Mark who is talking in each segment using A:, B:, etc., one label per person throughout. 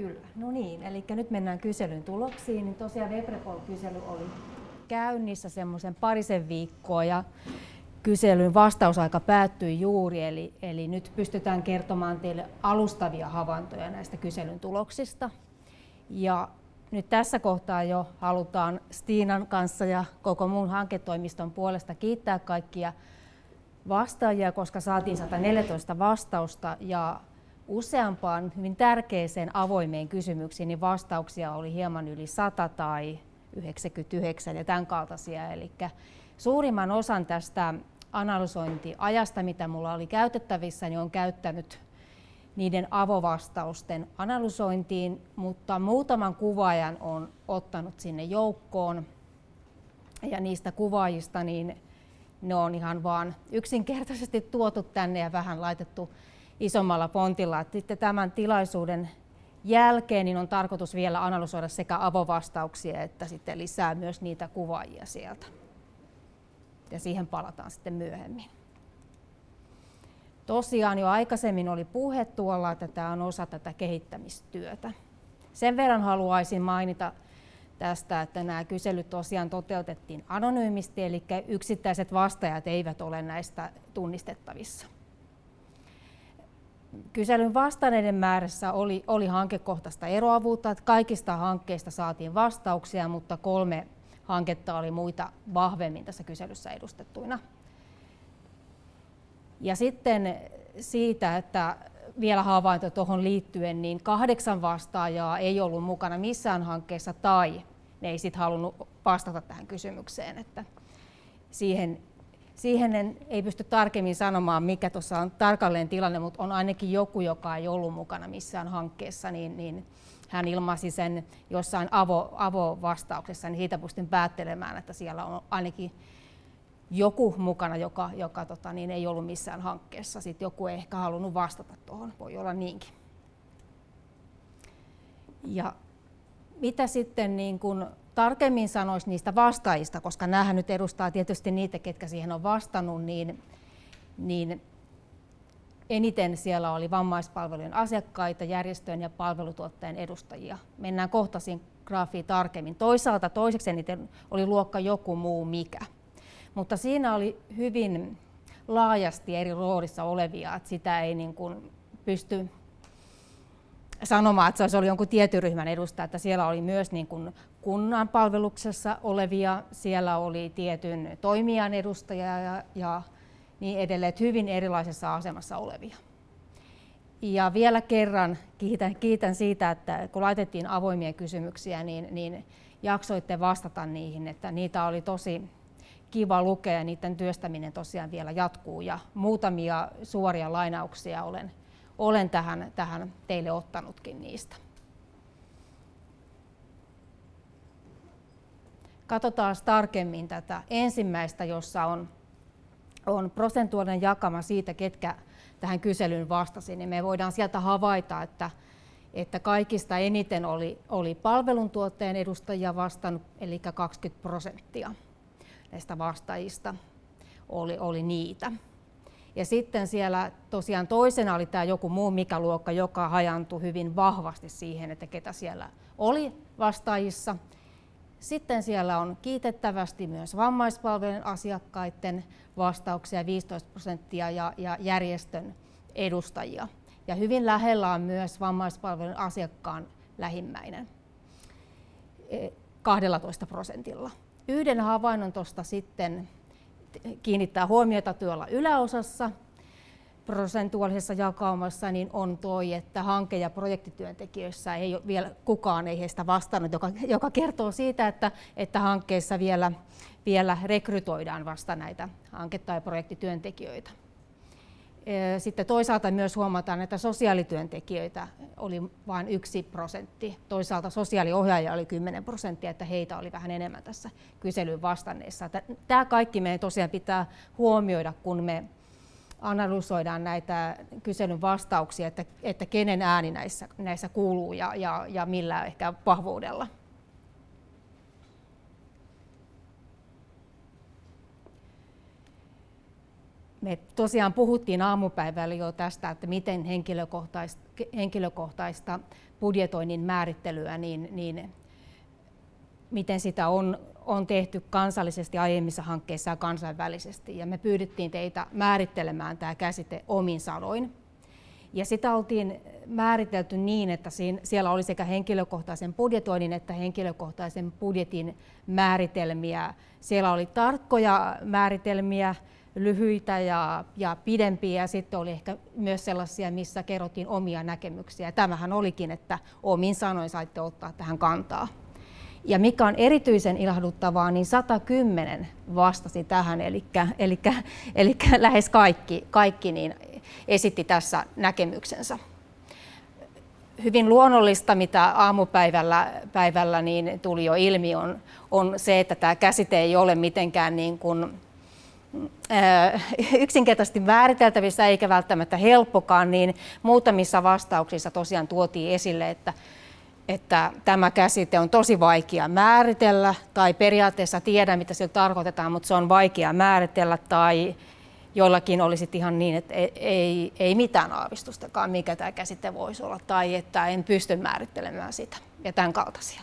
A: Kyllä. No niin, eli nyt mennään kyselyn tuloksiin. Niin tosiaan Webrepol-kysely oli käynnissä semmoisen parisen viikkoa ja kyselyn vastausaika päättyi juuri, eli, eli nyt pystytään kertomaan teille alustavia havaintoja näistä kyselyn tuloksista. Ja nyt tässä kohtaa jo halutaan Stiinan kanssa ja koko muun hanketoimiston puolesta kiittää kaikkia vastaajia, koska saatiin 114 vastausta ja useampaan hyvin tärkeiseen avoimeen kysymyksiin niin vastauksia oli hieman yli 100 tai 99 ja tämän kaltaisia. Eli suurimman osan tästä analysointiajasta, mitä mulla oli käytettävissä, niin on käyttänyt niiden avovastausten analysointiin, mutta muutaman kuvaajan on ottanut sinne joukkoon. Ja niistä kuvaajista niin ne on ihan vaan yksinkertaisesti tuotu tänne ja vähän laitettu isommalla fontilla. Sitten tämän tilaisuuden jälkeen niin on tarkoitus vielä analysoida sekä avovastauksia että sitten lisää myös niitä kuvaajia sieltä. Ja siihen palataan sitten myöhemmin. Tosiaan jo aikaisemmin oli puhe tuolla, että tämä on osa tätä kehittämistyötä. Sen verran haluaisin mainita tästä, että nämä kyselyt tosiaan toteutettiin anonyymisti, eli yksittäiset vastaajat eivät ole näistä tunnistettavissa. Kyselyn vastanneiden määrässä oli, oli hankekohtaista eroavuutta, että kaikista hankkeista saatiin vastauksia, mutta kolme hanketta oli muita vahvemmin tässä kyselyssä edustettuina. Ja sitten siitä, että vielä havainto tuohon liittyen, niin kahdeksan vastaajaa ei ollut mukana missään hankkeessa tai ne ei sitten halunnut vastata tähän kysymykseen. Että siihen, siihen en, ei pysty tarkemmin sanomaan, mikä tuossa on tarkalleen tilanne, mutta on ainakin joku, joka ei ollut mukana missään hankkeessa, niin, niin hän ilmaisi sen jossain avo, avovastauksessa, niin siitä pystyn päättelemään, että siellä on ainakin joku mukana, joka, joka tota, niin ei ollut missään hankkeessa. Sitten joku ei ehkä halunnut vastata tuohon, voi olla niinkin. Ja mitä sitten niin kun tarkemmin sanoisi niistä vastaajista, koska näähän nyt edustaa tietysti niitä, ketkä siihen on vastannut, niin, niin eniten siellä oli vammaispalvelujen asiakkaita, järjestöjen ja palvelutuottajien edustajia. Mennään kohta siinä graafiin tarkemmin. Toisaalta toiseksi eniten oli luokka joku muu mikä. Mutta siinä oli hyvin laajasti eri roolissa olevia, että sitä ei niin kuin pysty sanomaan, että se oli jonkun tietyn ryhmän edustaja, että siellä oli myös niin kuin kunnan palveluksessa olevia, siellä oli tietyn toimijan edustajia ja, ja niin edelleen, hyvin erilaisessa asemassa olevia. Ja vielä kerran kiitän, kiitän siitä, että kun laitettiin avoimia kysymyksiä, niin, niin jaksoitte vastata niihin, että niitä oli tosi kiva lukea ja niiden työstäminen tosiaan vielä jatkuu ja muutamia suoria lainauksia olen, olen tähän, tähän teille ottanutkin niistä. Katsotaan tarkemmin tätä ensimmäistä, jossa on, on prosentuaalinen jakama siitä, ketkä tähän kyselyyn vastasi, niin me voidaan sieltä havaita, että, että kaikista eniten oli, oli palveluntuottajan edustajia vastannut, eli 20 prosenttia näistä vastaajista oli, oli niitä. Ja sitten siellä tosiaan toisena oli tämä joku muu mikä luokka, joka hajantui hyvin vahvasti siihen, että ketä siellä oli vastaajissa. Sitten siellä on kiitettävästi myös vammaispalvelujen asiakkaiden vastauksia 15 prosenttia ja, ja järjestön edustajia. Ja hyvin lähellä on myös vammaispalvelun asiakkaan lähimmäinen 12 prosentilla. Yhden havainnon tuosta sitten kiinnittää huomiota tuolla yläosassa prosentuaalisessa jakaumassa niin on toi, että hanke- ja projektityöntekijöissä ei ole vielä kukaan ei heistä vastannut, joka, joka kertoo siitä, että, että hankkeessa vielä, vielä rekrytoidaan vasta näitä hanke- tai projektityöntekijöitä. Sitten toisaalta myös huomataan, että sosiaalityöntekijöitä oli vain yksi prosentti. Toisaalta sosiaaliohjaajia oli 10 prosenttia, että heitä oli vähän enemmän tässä kyselyyn vastanneissa. Tämä kaikki meidän tosiaan pitää huomioida, kun me analysoidaan näitä kyselyn vastauksia, että, että kenen ääni näissä, näissä kuuluu ja, ja, ja millä ehkä vahvuudella. me tosiaan puhuttiin aamupäivällä jo tästä, että miten henkilökohtaista, henkilökohtaista budjetoinnin määrittelyä, niin, niin miten sitä on, on tehty kansallisesti aiemmissa hankkeissa ja kansainvälisesti. Ja me pyydettiin teitä määrittelemään tämä käsite omin sanoin. Ja sitä oltiin määritelty niin, että siellä oli sekä henkilökohtaisen budjetoinnin että henkilökohtaisen budjetin määritelmiä. Siellä oli tarkkoja määritelmiä, lyhyitä ja, ja pidempiä ja sitten oli ehkä myös sellaisia, missä kerrottiin omia näkemyksiä. Tämähän olikin, että omin sanoin saitte ottaa tähän kantaa. Ja mikä on erityisen ilahduttavaa, niin 110 vastasi tähän, eli, eli, eli lähes kaikki, kaikki niin esitti tässä näkemyksensä. Hyvin luonnollista, mitä aamupäivällä päivällä niin tuli jo ilmi, on, on se, että tämä käsite ei ole mitenkään niin kuin, yksinkertaisesti määriteltävissä eikä välttämättä helppokaan, niin muutamissa vastauksissa tosiaan tuotiin esille, että että tämä käsite on tosi vaikea määritellä tai periaatteessa tiedä, mitä sillä tarkoitetaan, mutta se on vaikea määritellä tai joillakin olisi ihan niin, että ei, ei mitään aavistustakaan, mikä tämä käsite voisi olla tai että en pysty määrittelemään sitä ja tämän kaltaisia.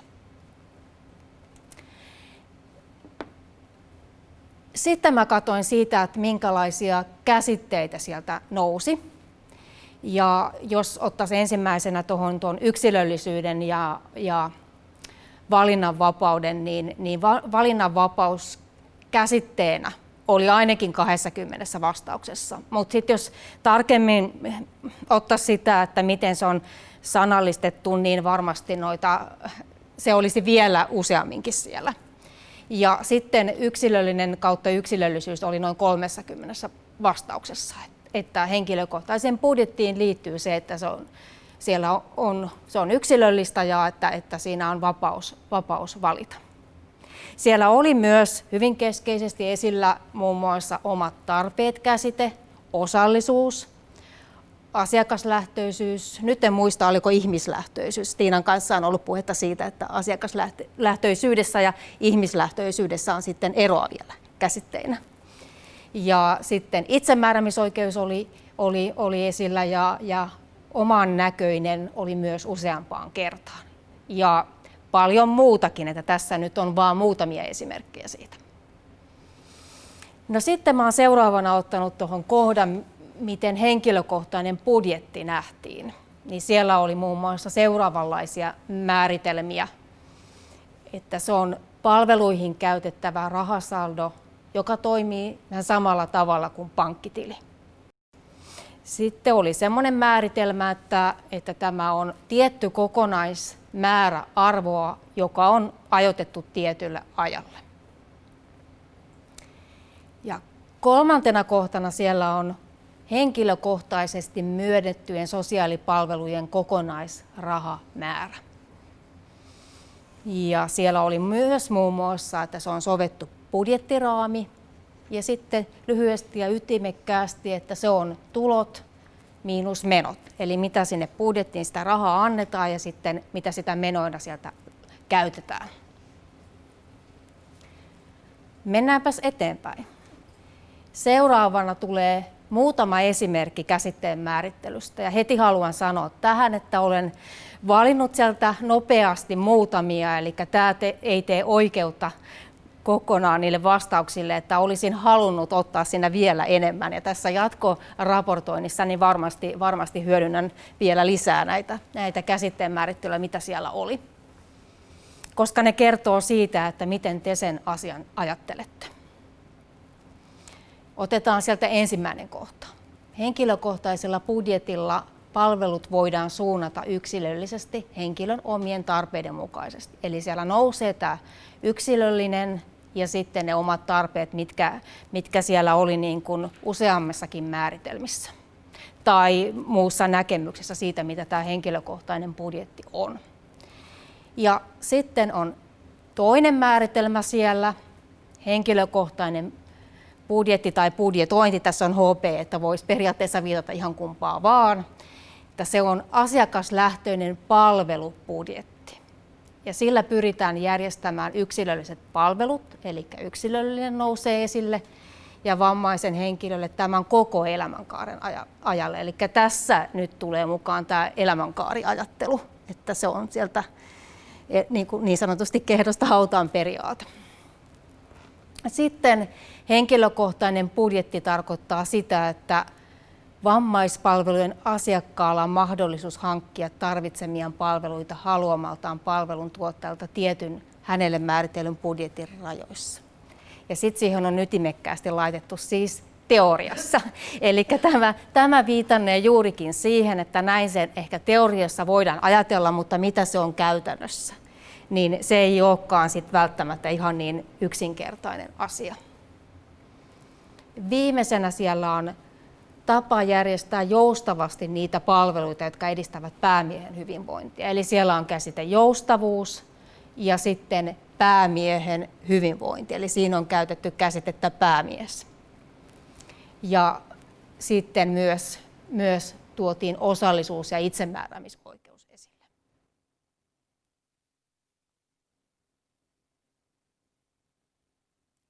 A: Sitten mä katsoin siitä, että minkälaisia käsitteitä sieltä nousi. Ja jos ottaisiin ensimmäisenä tuohon tuon yksilöllisyyden ja, ja valinnanvapauden, niin, niin va, valinnanvapaus käsitteenä oli ainakin 20 vastauksessa. Mutta sitten jos tarkemmin ottaa sitä, että miten se on sanallistettu, niin varmasti noita, se olisi vielä useamminkin siellä. Ja sitten yksilöllinen kautta yksilöllisyys oli noin 30 vastauksessa että henkilökohtaisen budjettiin liittyy se, että se on, siellä on, se on yksilöllistä ja että, että siinä on vapaus, vapaus valita. Siellä oli myös hyvin keskeisesti esillä muun muassa omat tarpeet käsite, osallisuus, asiakaslähtöisyys. Nyt en muista, oliko ihmislähtöisyys. Tiinan kanssa on ollut puhetta siitä, että asiakaslähtöisyydessä ja ihmislähtöisyydessä on sitten eroa vielä käsitteinä. Ja sitten itsemääräämisoikeus oli, oli, oli esillä ja, ja oman näköinen oli myös useampaan kertaan. Ja paljon muutakin, että tässä nyt on vain muutamia esimerkkejä siitä. No sitten mä olen seuraavana ottanut tuohon kohdan, miten henkilökohtainen budjetti nähtiin. Niin siellä oli muun muassa seuraavanlaisia määritelmiä, että se on palveluihin käytettävä rahasaldo joka toimii ihan samalla tavalla kuin pankkitili. Sitten oli semmoinen määritelmä, että, että tämä on tietty kokonaismäärä arvoa, joka on ajoitettu tietylle ajalle. Ja kolmantena kohtana siellä on henkilökohtaisesti myönnettyjen sosiaalipalvelujen kokonaisrahamäärä. Ja siellä oli myös muun muassa, että se on sovettu budjettiraami ja sitten lyhyesti ja ytimekkäästi, että se on tulot miinus menot. Eli mitä sinne budjettiin sitä rahaa annetaan ja sitten mitä sitä menoina sieltä käytetään. Mennäänpäs eteenpäin. Seuraavana tulee muutama esimerkki käsitteen määrittelystä ja heti haluan sanoa tähän, että olen valinnut sieltä nopeasti muutamia, eli tämä ei tee oikeutta kokonaan niille vastauksille, että olisin halunnut ottaa siinä vielä enemmän. Ja tässä jatkoraportoinnissa niin varmasti, varmasti hyödynnän vielä lisää näitä, näitä käsitteen määrittelyä, mitä siellä oli. Koska ne kertoo siitä, että miten te sen asian ajattelette. Otetaan sieltä ensimmäinen kohta. Henkilökohtaisella budjetilla palvelut voidaan suunnata yksilöllisesti henkilön omien tarpeiden mukaisesti. Eli siellä nousee tämä yksilöllinen ja sitten ne omat tarpeet, mitkä, mitkä siellä oli niin kuin useammassakin määritelmissä tai muussa näkemyksessä siitä, mitä tämä henkilökohtainen budjetti on. Ja sitten on toinen määritelmä siellä, henkilökohtainen budjetti tai budjetointi, tässä on HP, että voisi periaatteessa viitata ihan kumpaa vaan, että se on asiakaslähtöinen palvelubudjetti ja sillä pyritään järjestämään yksilölliset palvelut, eli yksilöllinen nousee esille, ja vammaisen henkilölle tämän koko elämänkaaren ajalle. Eli tässä nyt tulee mukaan tämä elämänkaariajattelu, että se on sieltä e, niin, niin sanotusti kehdosta hautaan periaate. Sitten henkilökohtainen budjetti tarkoittaa sitä, että vammaispalvelujen asiakkaalla on mahdollisuus hankkia tarvitsemiaan palveluita haluamaltaan palveluntuottajalta tietyn hänelle määritellyn budjetin rajoissa. Ja sitten siihen on ytimekkäästi laitettu siis teoriassa. Eli tämä, tämä viitannee juurikin siihen, että näin sen ehkä teoriassa voidaan ajatella, mutta mitä se on käytännössä, niin se ei olekaan sit välttämättä ihan niin yksinkertainen asia. Viimeisenä siellä on tapa järjestää joustavasti niitä palveluita, jotka edistävät päämiehen hyvinvointia. Eli siellä on käsite joustavuus ja sitten päämiehen hyvinvointi. Eli siinä on käytetty käsitettä päämies. Ja sitten myös, myös tuotiin osallisuus ja itsemääräämisoikeus esille.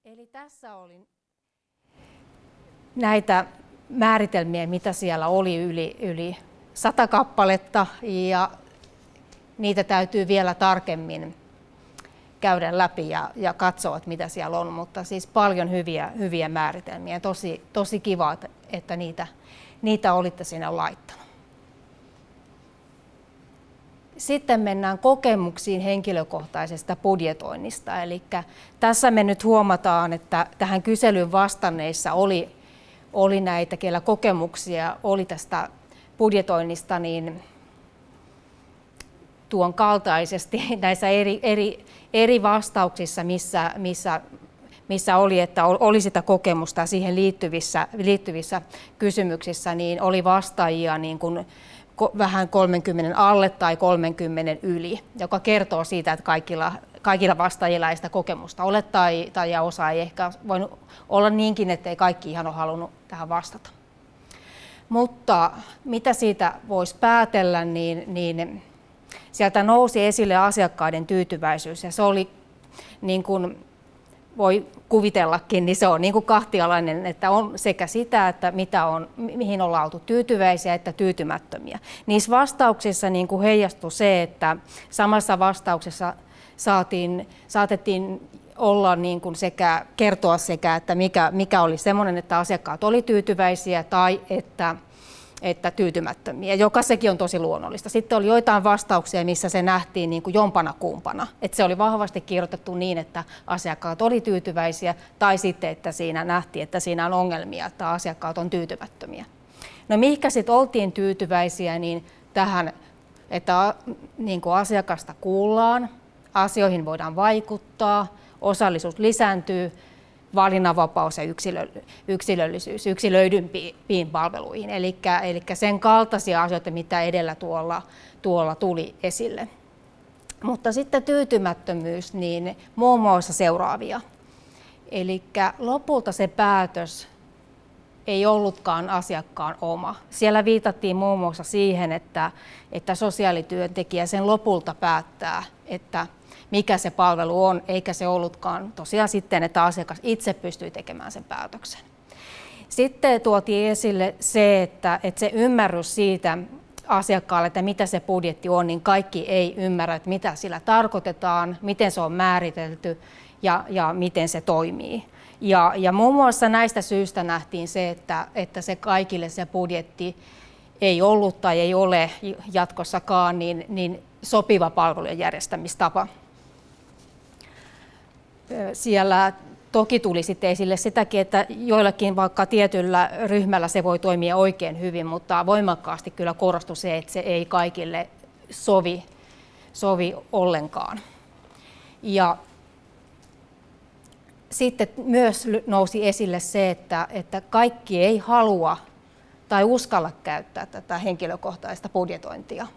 A: Eli tässä oli näitä määritelmiä, mitä siellä oli yli, yli sata kappaletta ja niitä täytyy vielä tarkemmin käydä läpi ja, ja katsoa, että mitä siellä on, mutta siis paljon hyviä, hyviä määritelmiä. Tosi, tosi kiva, että niitä, niitä olitte sinne laittanut. Sitten mennään kokemuksiin henkilökohtaisesta budjetoinnista. Eli tässä me nyt huomataan, että tähän kyselyyn vastanneissa oli, oli näitä, kellä kokemuksia oli tästä budjetoinnista, niin tuon kaltaisesti näissä eri, eri, eri vastauksissa, missä, missä, missä oli, että oli sitä kokemusta siihen liittyvissä, liittyvissä kysymyksissä, niin oli vastaajia niin kuin vähän 30 alle tai 30 yli, joka kertoo siitä, että kaikilla, kaikilla vastaajilla ei sitä kokemusta ole tai, tai ja osa ei ehkä voinut olla niinkin, että ei kaikki ihan ole halunnut tähän vastata. Mutta mitä siitä voisi päätellä, niin, niin sieltä nousi esille asiakkaiden tyytyväisyys ja se oli niin kuin voi kuvitellakin, niin se on niin kuin kahtialainen, että on sekä sitä, että mitä on, mihin ollaan oltu tyytyväisiä että tyytymättömiä. Niissä vastauksissa niin kuin heijastui se, että samassa vastauksessa saatiin, saatettiin olla niin kuin sekä kertoa sekä, että mikä, mikä oli semmoinen, että asiakkaat oli tyytyväisiä tai että että tyytymättömiä, joka sekin on tosi luonnollista. Sitten oli joitain vastauksia, missä se nähtiin niin kuin jompana kumpana. Että se oli vahvasti kirjoitettu niin, että asiakkaat oli tyytyväisiä, tai sitten, että siinä nähtiin, että siinä on ongelmia, että asiakkaat on tyytymättömiä. No mihinkä sitten oltiin tyytyväisiä, niin tähän, että niin kuin asiakasta kuullaan, asioihin voidaan vaikuttaa, osallisuus lisääntyy, valinnanvapaus ja yksilö, yksilöllisyys yksilöidympiin palveluihin. Eli, eli sen kaltaisia asioita, mitä edellä tuolla, tuolla tuli esille. Mutta sitten tyytymättömyys, niin muun muassa seuraavia. Eli lopulta se päätös ei ollutkaan asiakkaan oma. Siellä viitattiin muun muassa siihen, että, että sosiaalityöntekijä sen lopulta päättää, että mikä se palvelu on, eikä se ollutkaan tosiaan sitten, että asiakas itse pystyy tekemään sen päätöksen. Sitten tuotiin esille se, että, että se ymmärrys siitä asiakkaalle, että mitä se budjetti on, niin kaikki ei ymmärrä, että mitä sillä tarkoitetaan, miten se on määritelty ja, ja miten se toimii. Ja, ja muun muassa näistä syistä nähtiin se, että, että se kaikille se budjetti ei ollut tai ei ole jatkossakaan niin, niin sopiva palvelujen järjestämistapa siellä toki tuli sitten esille sitäkin, että joillakin vaikka tietyllä ryhmällä se voi toimia oikein hyvin, mutta voimakkaasti kyllä korostui se, että se ei kaikille sovi, sovi ollenkaan. Ja sitten myös nousi esille se, että, että kaikki ei halua tai uskalla käyttää tätä henkilökohtaista budjetointia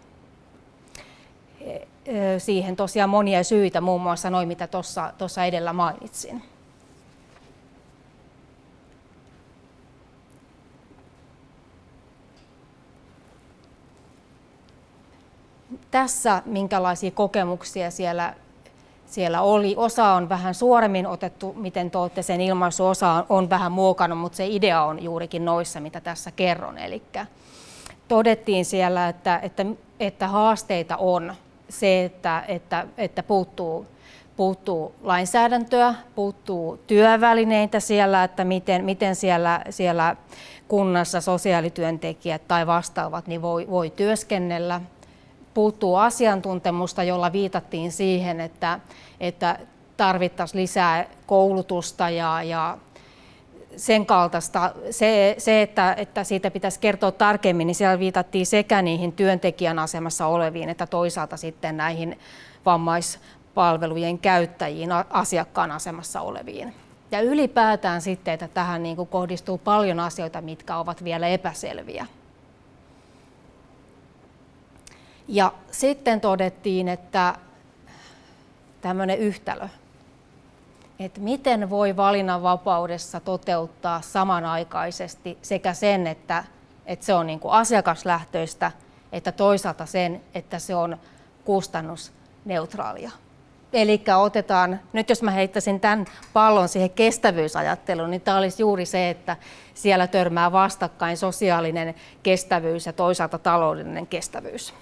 A: siihen tosiaan monia syitä, muun muassa noin mitä tuossa edellä mainitsin. Tässä minkälaisia kokemuksia siellä, siellä oli. Osa on vähän suoremmin otettu, miten te olette sen ilmaisu, osa on, on vähän muokannut, mutta se idea on juurikin noissa, mitä tässä kerron. Eli todettiin siellä, että, että, että haasteita on se, että, että, että puuttuu, puuttuu lainsäädäntöä, puuttuu työvälineitä siellä, että miten, miten siellä, siellä kunnassa sosiaalityöntekijät tai vastaavat niin voi, voi työskennellä. Puuttuu asiantuntemusta, jolla viitattiin siihen, että, että tarvittaisiin lisää koulutusta ja, ja sen kaltaista. Se, se että, että siitä pitäisi kertoa tarkemmin, niin siellä viitattiin sekä niihin työntekijän asemassa oleviin, että toisaalta sitten näihin vammaispalvelujen käyttäjiin, asiakkaan asemassa oleviin. Ja ylipäätään sitten, että tähän niin kuin kohdistuu paljon asioita, mitkä ovat vielä epäselviä. Ja sitten todettiin, että tämmöinen yhtälö, että miten voi valinnanvapaudessa toteuttaa samanaikaisesti sekä sen, että, että se on niin kuin asiakaslähtöistä, että toisaalta sen, että se on kustannusneutraalia. Eli otetaan, nyt jos mä heittäisin tämän pallon siihen kestävyysajatteluun, niin tämä olisi juuri se, että siellä törmää vastakkain sosiaalinen kestävyys ja toisaalta taloudellinen kestävyys.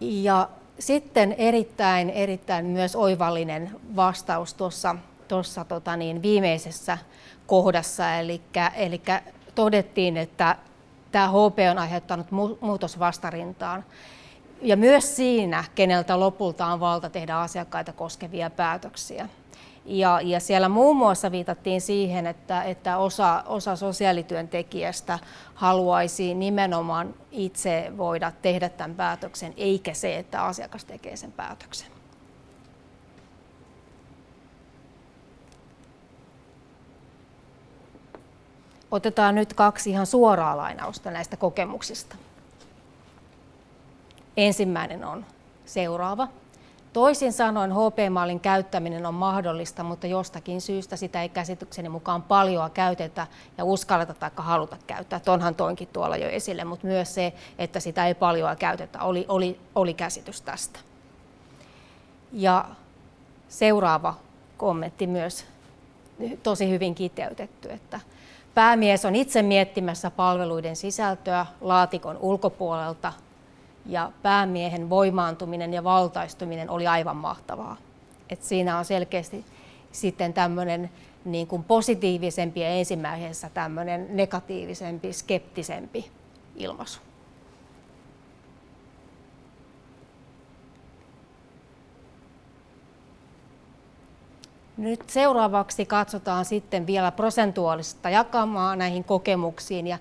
A: Ja sitten erittäin, erittäin myös oivallinen vastaus tuossa, tuossa tota niin, viimeisessä kohdassa, eli, eli todettiin, että tämä HP on aiheuttanut muutosvastarintaan ja myös siinä, keneltä lopulta on valta tehdä asiakkaita koskevia päätöksiä. Ja, ja siellä muun muassa viitattiin siihen, että, että osa, osa sosiaalityöntekijästä haluaisi nimenomaan itse voida tehdä tämän päätöksen, eikä se, että asiakas tekee sen päätöksen. Otetaan nyt kaksi ihan suoraa lainausta näistä kokemuksista. Ensimmäinen on seuraava. Toisin sanoen HP-mallin käyttäminen on mahdollista, mutta jostakin syystä sitä ei käsitykseni mukaan paljon käytetä ja uskalleta tai haluta käyttää. Onhan toinkin tuolla jo esille, mutta myös se, että sitä ei paljon käytetä, oli, oli, oli käsitys tästä. Ja seuraava kommentti myös tosi hyvin kiteytetty, että päämies on itse miettimässä palveluiden sisältöä laatikon ulkopuolelta ja päämiehen voimaantuminen ja valtaistuminen oli aivan mahtavaa. Et siinä on selkeästi sitten tämmöinen niin kuin positiivisempi ja ensimmäisessä tämmöinen negatiivisempi, skeptisempi ilmaisu. Nyt seuraavaksi katsotaan sitten vielä prosentuaalista jakamaa näihin kokemuksiin ja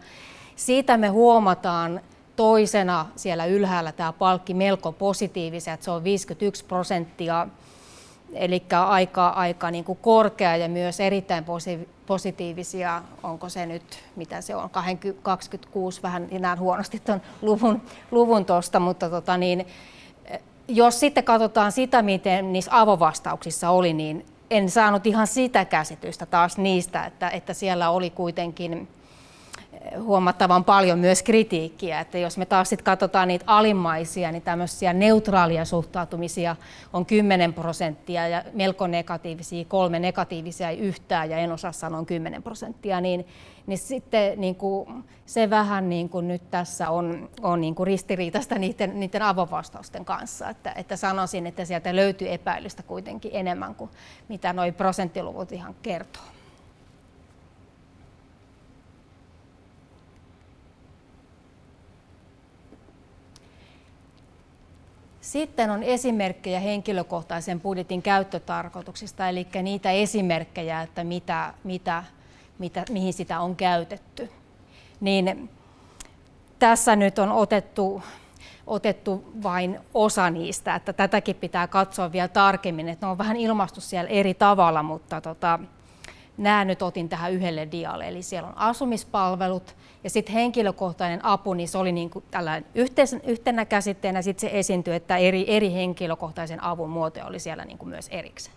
A: siitä me huomataan toisena siellä ylhäällä tämä palkki melko positiivisia, että se on 51 prosenttia, eli aika, aika niin kuin korkea ja myös erittäin positiivisia, onko se nyt, mitä se on, 26, vähän näen huonosti tuon luvun, luvun tuosta, mutta tota niin, jos sitten katsotaan sitä, miten niissä avovastauksissa oli, niin en saanut ihan sitä käsitystä taas niistä, että, että siellä oli kuitenkin huomattavan paljon myös kritiikkiä. Että jos me taas sit katsotaan niitä alimmaisia, niin tämmöisiä neutraalia suhtautumisia on 10 prosenttia ja melko negatiivisia, kolme negatiivisia ei yhtään ja en osaa sanoa 10 prosenttia, niin, niin sitten niin kuin se vähän niin kuin nyt tässä on, on niin kuin ristiriitaista niiden, niiden avovastausten kanssa. Että, että sanoisin, että sieltä löytyy epäilystä kuitenkin enemmän kuin mitä nuo prosenttiluvut ihan kertoo. Sitten on esimerkkejä henkilökohtaisen budjetin käyttötarkoituksista, eli niitä esimerkkejä, että mitä, mitä, mitä, mihin sitä on käytetty. Niin tässä nyt on otettu, otettu vain osa niistä, että tätäkin pitää katsoa vielä tarkemmin, että ne on vähän ilmastu siellä eri tavalla, mutta tota, nämä nyt otin tähän yhdelle dialle. Eli siellä on asumispalvelut ja sitten henkilökohtainen apu, niin se oli niin kuin tällainen yhtenä käsitteenä. Sitten se esiintyi, että eri, eri henkilökohtaisen avun muotoja oli siellä niin kuin myös erikseen.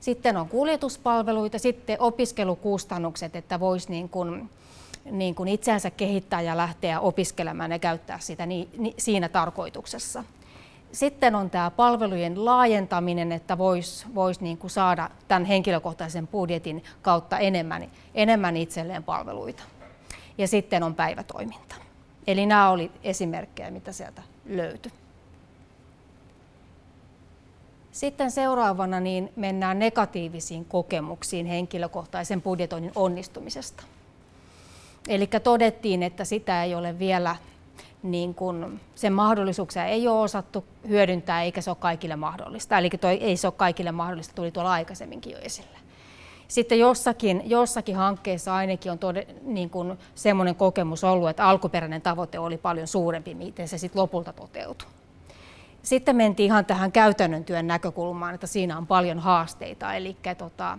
A: Sitten on kuljetuspalveluita, sitten opiskelukustannukset, että voisi niin kuin, niin kuin itseänsä kehittää ja lähteä opiskelemaan ja käyttää sitä niin, niin, siinä tarkoituksessa. Sitten on tämä palvelujen laajentaminen, että voisi vois niin kuin saada tämän henkilökohtaisen budjetin kautta enemmän, enemmän itselleen palveluita. Ja sitten on päivätoiminta. Eli nämä oli esimerkkejä, mitä sieltä löytyi. Sitten seuraavana niin mennään negatiivisiin kokemuksiin henkilökohtaisen budjetoinnin onnistumisesta. Eli todettiin, että sitä ei ole vielä, niin kun, sen mahdollisuuksia ei ole osattu hyödyntää eikä se ole kaikille mahdollista. Eli toi, ei se ole kaikille mahdollista, tuli tuolla aikaisemminkin jo esille. Sitten jossakin, jossakin hankkeessa ainakin on tode, niin kun semmoinen kokemus ollut, että alkuperäinen tavoite oli paljon suurempi, miten se sitten lopulta toteutui. Sitten mentiin ihan tähän käytännön työn näkökulmaan, että siinä on paljon haasteita, eli tota,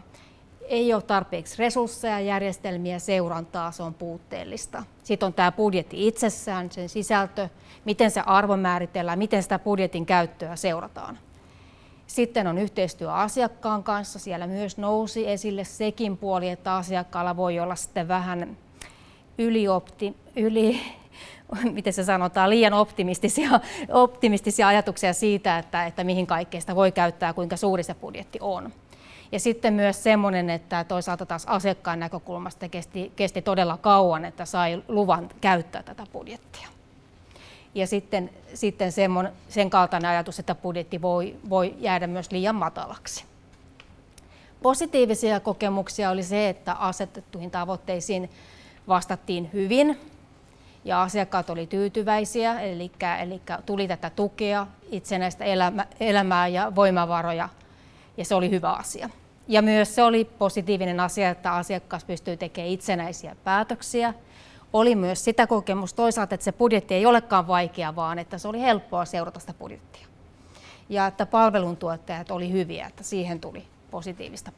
A: ei ole tarpeeksi resursseja, järjestelmiä, seurantaa, se on puutteellista. Sitten on tämä budjetti itsessään, sen sisältö, miten se arvo määritellään, miten sitä budjetin käyttöä seurataan. Sitten on yhteistyö asiakkaan kanssa, siellä myös nousi esille sekin puoli, että asiakkaalla voi olla sitten vähän yliopti, yli, miten se sanotaan, liian optimistisia, optimistisia ajatuksia siitä, että, että mihin kaikkeesta voi käyttää kuinka suuri se budjetti on. Ja sitten myös semmoinen, että toisaalta taas asiakkaan näkökulmasta kesti, kesti todella kauan, että sai luvan käyttää tätä budjettia. Ja sitten, sitten semmon, sen kaltainen ajatus, että budjetti voi, voi jäädä myös liian matalaksi. Positiivisia kokemuksia oli se, että asetettuihin tavoitteisiin vastattiin hyvin ja asiakkaat oli tyytyväisiä, eli, eli tuli tätä tukea, itsenäistä elämä, elämää ja voimavaroja, ja se oli hyvä asia. Ja myös se oli positiivinen asia, että asiakas pystyy tekemään itsenäisiä päätöksiä. Oli myös sitä kokemusta toisaalta, että se budjetti ei olekaan vaikea, vaan että se oli helppoa seurata sitä budjettia. Ja että palveluntuottajat oli hyviä, että siihen tuli positiivista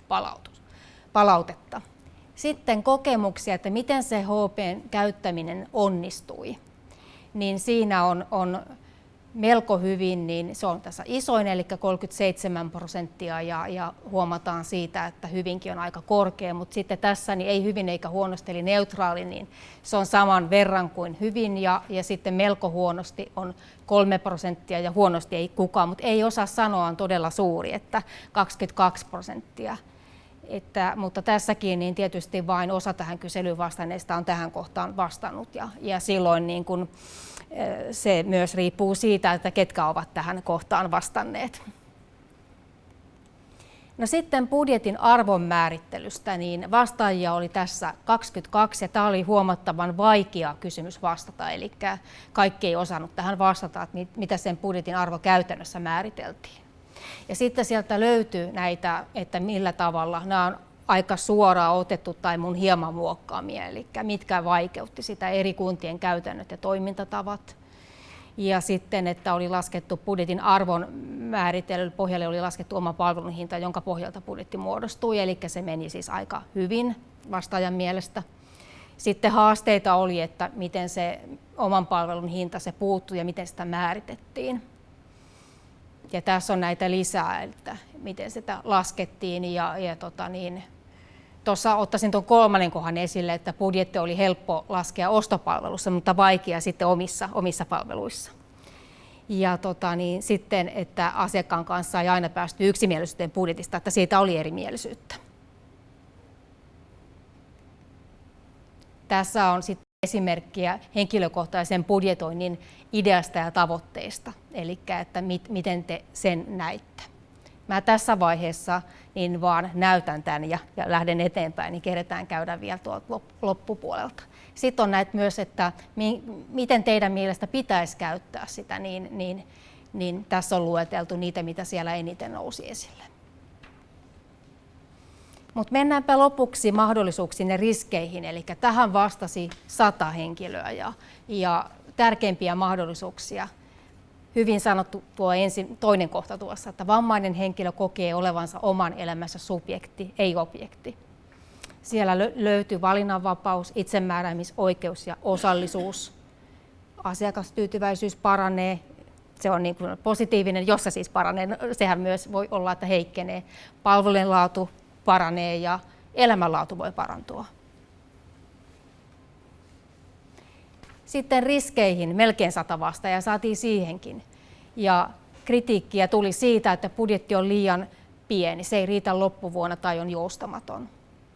A: palautetta. Sitten kokemuksia, että miten se HPn käyttäminen onnistui. Niin siinä on, on melko hyvin, niin se on tässä isoin, eli 37 prosenttia, ja, ja huomataan siitä, että hyvinkin on aika korkea, mutta sitten tässä niin ei hyvin eikä huonosti, eli neutraali, niin se on saman verran kuin hyvin, ja, ja sitten melko huonosti on 3 prosenttia, ja huonosti ei kukaan, mutta ei osaa sanoa, on todella suuri, että 22 prosenttia. Että, mutta tässäkin niin tietysti vain osa tähän kyselyyn vastanneista on tähän kohtaan vastannut, ja, ja silloin niin kun, se myös riippuu siitä, että ketkä ovat tähän kohtaan vastanneet. No sitten budjetin arvon määrittelystä, niin vastaajia oli tässä 22 ja tämä oli huomattavan vaikea kysymys vastata, eli kaikki ei osannut tähän vastata, että mitä sen budjetin arvo käytännössä määriteltiin. Ja sitten sieltä löytyy näitä, että millä tavalla nämä on aika suoraan otettu tai mun hieman muokkaamia, eli mitkä vaikeutti sitä eri kuntien käytännöt ja toimintatavat. Ja sitten, että oli laskettu budjetin arvon määrittelyn pohjalle oli laskettu oma palvelun hinta, jonka pohjalta budjetti muodostui, eli se meni siis aika hyvin vastaajan mielestä. Sitten haasteita oli, että miten se oman palvelun hinta se puuttui ja miten sitä määritettiin. Ja tässä on näitä lisää, että miten sitä laskettiin ja, ja tota niin, Tuossa ottaisin tuon kolmannen kohan esille, että budjetti oli helppo laskea ostopalvelussa, mutta vaikea sitten omissa, omissa palveluissa. Ja tota, niin, sitten, että asiakkaan kanssa ei aina päästy yksimielisyyteen budjetista, että siitä oli erimielisyyttä. Tässä on sitten esimerkkiä henkilökohtaisen budjetoinnin ideasta ja tavoitteista, eli että mit, miten te sen näitte. Mä tässä vaiheessa niin vaan näytän tämän ja, ja lähden eteenpäin, niin keretään käydä vielä tuolta loppupuolelta. Sitten on näitä myös, että mi, miten teidän mielestä pitäisi käyttää sitä, niin, niin, niin tässä on lueteltu niitä, mitä siellä eniten nousi esille. Mutta mennäänpä lopuksi mahdollisuuksiin ja riskeihin, eli tähän vastasi sata henkilöä ja, ja tärkeimpiä mahdollisuuksia – hyvin sanottu tuo ensin, toinen kohta tuossa, että vammainen henkilö kokee olevansa oman elämänsä subjekti, ei objekti. Siellä löytyy valinnanvapaus, itsemääräämisoikeus ja osallisuus. Asiakastyytyväisyys paranee, se on niin kuin positiivinen, jos se siis paranee, no, sehän myös voi olla, että heikkenee. Palvelujen laatu paranee ja elämänlaatu voi parantua. Sitten riskeihin melkein sata ja saatiin siihenkin. Ja kritiikkiä tuli siitä, että budjetti on liian pieni, se ei riitä loppuvuonna tai on joustamaton.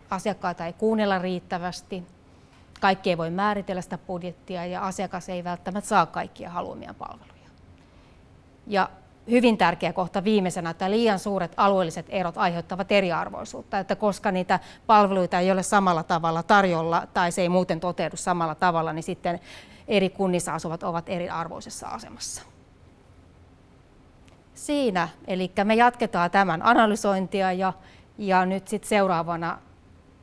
A: Asiakkaita ei kuunnella riittävästi, kaikki ei voi määritellä sitä budjettia ja asiakas ei välttämättä saa kaikkia haluamia palveluja. Ja hyvin tärkeä kohta viimeisenä, että liian suuret alueelliset erot aiheuttavat eriarvoisuutta, että koska niitä palveluita ei ole samalla tavalla tarjolla tai se ei muuten toteudu samalla tavalla, niin sitten eri kunnissa asuvat ovat eriarvoisessa asemassa. Siinä, eli me jatketaan tämän analysointia ja, ja nyt sitten seuraavana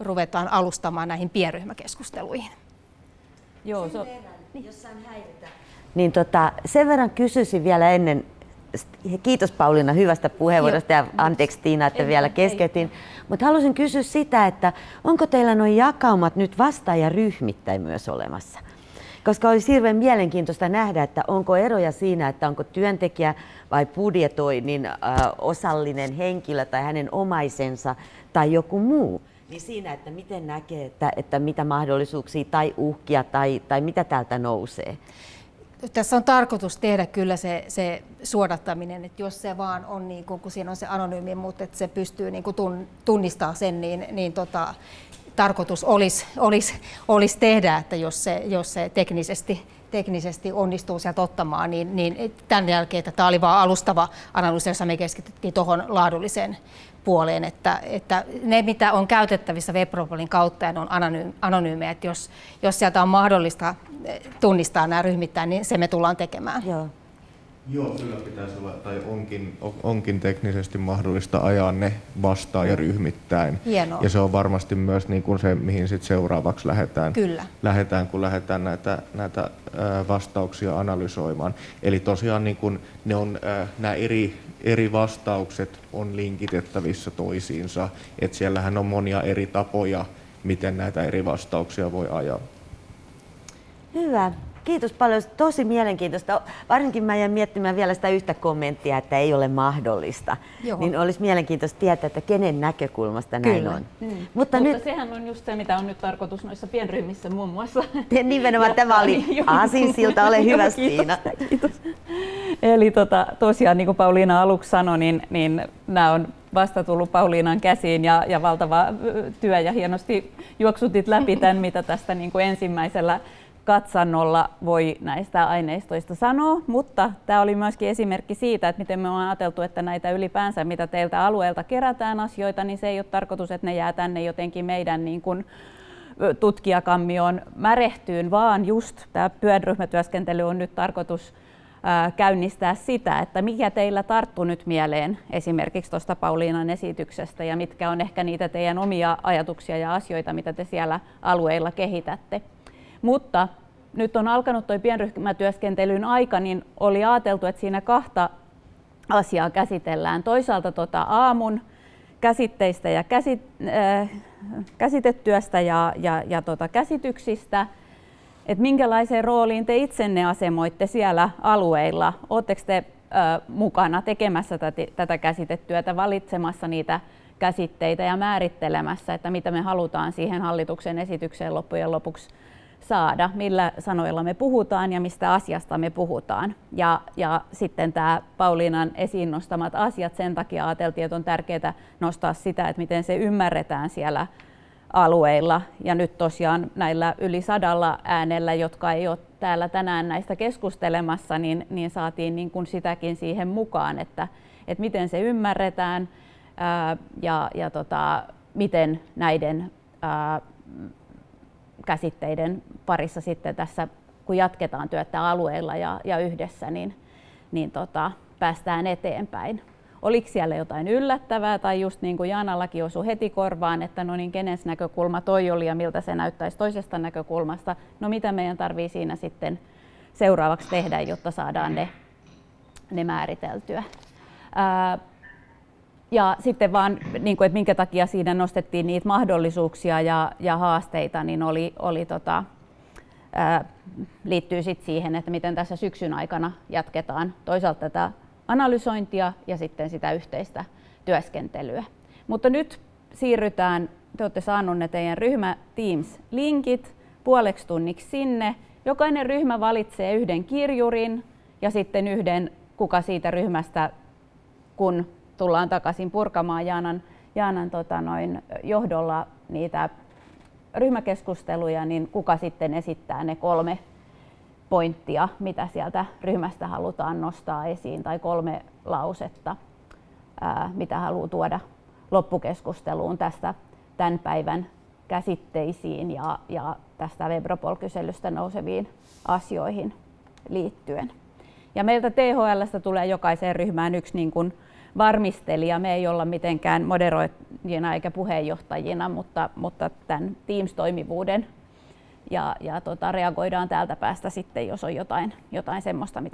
A: ruvetaan alustamaan näihin pienryhmäkeskusteluihin.
B: Joo, so... niin. jos saan häiritä. Niin tota, sen verran kysyisin vielä ennen, kiitos Pauliina hyvästä puheenvuorosta ja anteeksi Tiina, että vielä keskeytin. Mutta haluaisin kysyä sitä, että onko teillä nuo jakaumat nyt vastaajaryhmittäin myös olemassa? Koska olisi hirveän mielenkiintoista nähdä, että onko eroja siinä, että onko työntekijä vai budjetoinnin äh, osallinen henkilö tai hänen omaisensa tai joku muu niin siinä, että miten näkee, että, että mitä mahdollisuuksia tai uhkia tai, tai mitä täältä nousee?
A: Tässä on tarkoitus tehdä kyllä se, se suodattaminen, että jos se vaan on, niin kun, kun siinä on se anonyymi, mutta että se pystyy niin kuin tunnistaa sen, niin, niin tota, tarkoitus olisi, olisi, olisi tehdä, että jos se, jos se teknisesti, teknisesti onnistuu sieltä ottamaan, niin, niin tämän jälkeen, että tämä oli vain alustava analyysi, jossa me keskityttiin tuohon laadulliseen puoleen, että, että ne mitä on käytettävissä Webropolin kautta ja ne on anonyymejä, että jos, jos sieltä on mahdollista eh, tunnistaa nämä ryhmittäin, niin se me tullaan tekemään.
B: Joo.
C: Joo, kyllä pitäisi olla, tai onkin, onkin teknisesti mahdollista ajaa ne vastaan ja ryhmittäin.
A: Hienoa.
C: Ja se on varmasti myös niin kuin se, mihin sit seuraavaksi lähdetään,
A: kyllä.
C: lähdetään, kun lähdetään näitä, näitä vastauksia analysoimaan. Eli tosiaan niin kuin ne on, nämä eri, eri vastaukset on linkitettävissä toisiinsa, että siellähän on monia eri tapoja, miten näitä eri vastauksia voi ajaa.
B: Hyvä. Kiitos paljon. Tosi mielenkiintoista. Varsinkin mä jäin miettimään vielä sitä yhtä kommenttia, että ei ole mahdollista. Joo. Niin olisi mielenkiintoista tietää, että kenen näkökulmasta näin
D: Kyllä.
B: on.
D: Mm. Mutta, Mutta nyt... sehän on just se, mitä on nyt tarkoitus noissa pienryhmissä muun muassa.
B: Nimenomaan tämä oli Aasinsilta. Ole hyvä, Stiina.
D: Kiitos. Eli tota, tosiaan, niin kuin Pauliina aluksi sanoi, niin, niin nämä on vasta tullut Pauliinan käsiin ja, ja valtava työ ja hienosti juoksutit läpi tämän, mitä tästä niin kuin ensimmäisellä katsannolla voi näistä aineistoista sanoa, mutta tämä oli myöskin esimerkki siitä, että miten me on ajateltu, että näitä ylipäänsä, mitä teiltä alueelta kerätään asioita, niin se ei ole tarkoitus, että ne jää tänne jotenkin meidän niin kuin tutkijakammioon märehtyyn, vaan just tämä työryhmätyöskentely on nyt tarkoitus käynnistää sitä, että mikä teillä tarttu nyt mieleen esimerkiksi tuosta Pauliinan esityksestä ja mitkä on ehkä niitä teidän omia ajatuksia ja asioita, mitä te siellä alueilla kehitätte. Mutta nyt on alkanut tuo pienryhmätyöskentelyn aika, niin oli ajateltu, että siinä kahta asiaa käsitellään. Toisaalta tuota aamun käsitteistä ja käsit, äh, käsitetyöstä ja, ja, ja tuota käsityksistä, että minkälaiseen rooliin te itsenne asemoitte siellä alueilla? Oletteko te äh, mukana tekemässä tätä, tätä käsitetyötä, valitsemassa niitä käsitteitä ja määrittelemässä, että mitä me halutaan siihen hallituksen esitykseen loppujen lopuksi saada, millä sanoilla me puhutaan ja mistä asiasta me puhutaan. Ja, ja sitten tämä Pauliinan esiin nostamat asiat, sen takia ajateltiin, että on tärkeää nostaa sitä, että miten se ymmärretään siellä alueilla. Ja nyt tosiaan näillä yli sadalla äänellä, jotka ei ole täällä tänään näistä keskustelemassa, niin, niin saatiin niin kuin sitäkin siihen mukaan, että, että miten se ymmärretään ää, ja, ja tota, miten näiden ää, käsitteiden parissa sitten tässä, kun jatketaan työtä alueella ja, ja yhdessä, niin, niin tota, päästään eteenpäin. Oliko siellä jotain yllättävää tai just niin kuin Jaanallakin osui heti korvaan, että no niin, kenen näkökulma toi oli ja miltä se näyttäisi toisesta näkökulmasta. No mitä meidän tarvii siinä sitten seuraavaksi tehdä, jotta saadaan ne, ne määriteltyä. Ää, ja sitten vaan, niin kuin, että minkä takia siinä nostettiin niitä mahdollisuuksia ja, ja haasteita, niin oli, oli tota, ää, liittyy sit siihen, että miten tässä syksyn aikana jatketaan toisaalta tätä analysointia ja sitten sitä yhteistä työskentelyä. Mutta nyt siirrytään, te olette saaneet ne teidän ryhmä Teams-linkit puoleksi tunniksi sinne. Jokainen ryhmä valitsee yhden kirjurin ja sitten yhden kuka siitä ryhmästä, kun tullaan takaisin purkamaan Jaanan, Jaanan tota noin, johdolla niitä ryhmäkeskusteluja, niin kuka sitten esittää ne kolme pointtia, mitä sieltä ryhmästä halutaan nostaa esiin, tai kolme lausetta, ää, mitä haluaa tuoda loppukeskusteluun tästä tämän päivän käsitteisiin ja, ja tästä Webropol-kyselystä nouseviin asioihin liittyen. Ja meiltä THLstä tulee jokaiseen ryhmään yksi niin kuin varmistelija. Me ei olla mitenkään moderoijina eikä puheenjohtajina, mutta, mutta tämän Teams-toimivuuden ja, ja tota, reagoidaan täältä päästä sitten, jos on jotain, jotain semmoista, mitä